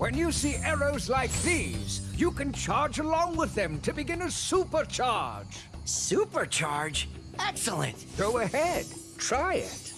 When you see arrows like these, you can charge along with them to begin a supercharge. Supercharge? Excellent! Go ahead, try it.